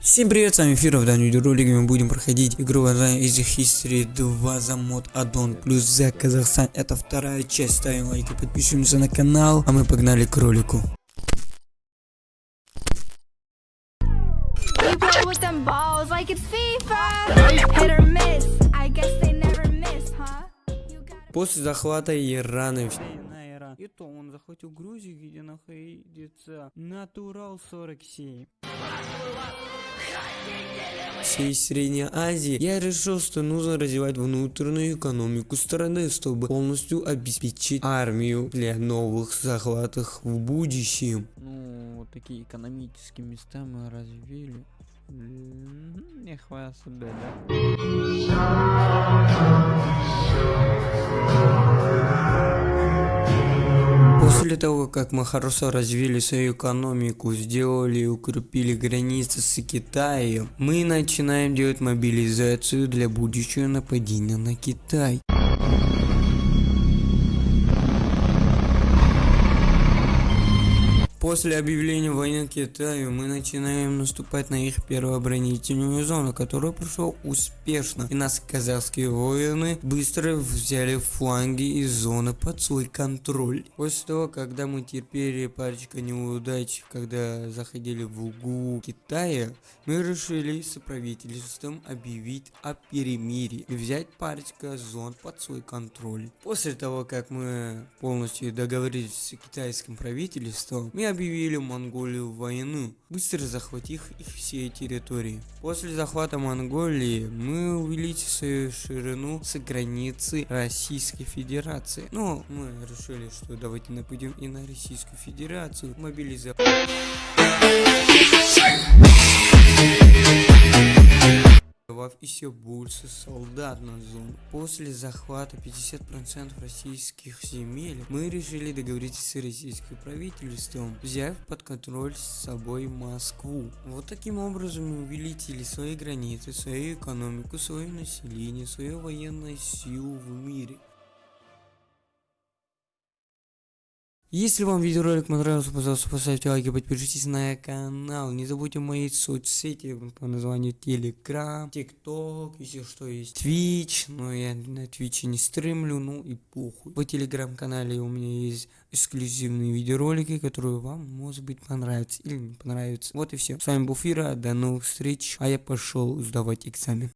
Всем привет, с вами Фира, в данном видеоролике мы будем проходить игру названием Easy History 2 за мод аддон плюс за Казахстан. Это вторая часть, ставим лайки, подписываемся на канал, а мы погнали к ролику. После захвата Ирана на Иран. И то он захватил Грузию, где находится Натурал 47. всей Средней Азии, я решил, что нужно развивать внутреннюю экономику страны, чтобы полностью обеспечить армию для новых захватов в будущем. Ну, вот такие экономические места мы развили. М, Не хватит себе, да? После того, как мы хорошо развили свою экономику, сделали и укрепили границы с Китаем, мы начинаем делать мобилизацию для будущего нападения на Китай. После объявления войны Китаю мы начинаем наступать на их первую оборонительную зону, которая прошла успешно, и нас казахские воины быстро взяли фланги и зоны под свой контроль. После того, когда мы терпели парочка неудач, когда заходили в угу Китая, мы решили с правительством объявить о перемирии и взять парочка зон под свой контроль. После того, как мы полностью договорились с китайским правительством, мы объявили Монголию войну, быстро захватив их все территории. После захвата Монголии мы увеличили свою ширину с границы Российской Федерации. Но мы решили, что давайте нападем и на Российскую Федерацию, мобилизовать добавив еще больше солдат на зону. После захвата 50% российских земель, мы решили договориться с российским правительством, взяв под контроль с собой Москву. Вот таким образом мы увеличили свои границы, свою экономику, свое население, свою военную силу в мире. Если вам видеоролик понравился, пожалуйста, поставьте лайки, подпишитесь на канал. Не забудьте мои соцсети по названию Telegram, TikTok, если что есть Twitch, но я на Twitch не стримлю, ну и похуй. По телеграм-канале у меня есть эксклюзивные видеоролики, которые вам, может быть, понравятся или не понравятся. Вот и все. С вами был Фира, до новых встреч, а я пошел сдавать экзамен.